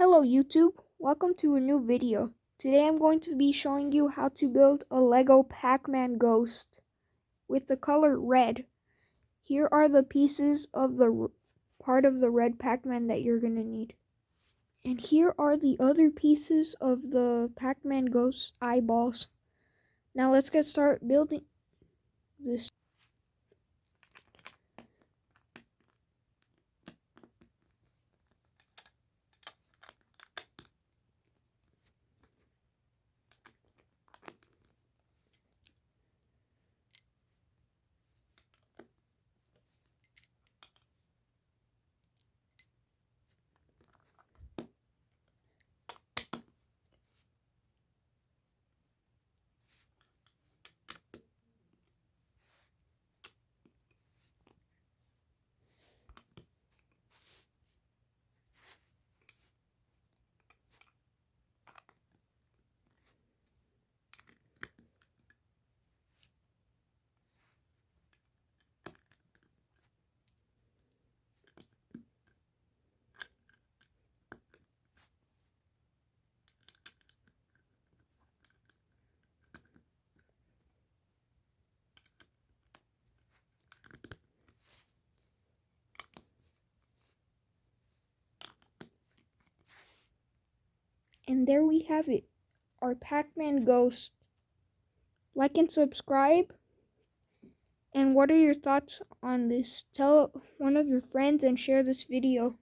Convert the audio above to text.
Hello YouTube, welcome to a new video. Today I'm going to be showing you how to build a Lego Pac-Man ghost with the color red. Here are the pieces of the part of the red Pac-Man that you're going to need. And here are the other pieces of the Pac-Man ghost eyeballs. Now let's get started building this. And there we have it, our Pac-Man ghost. Like and subscribe. And what are your thoughts on this? Tell one of your friends and share this video.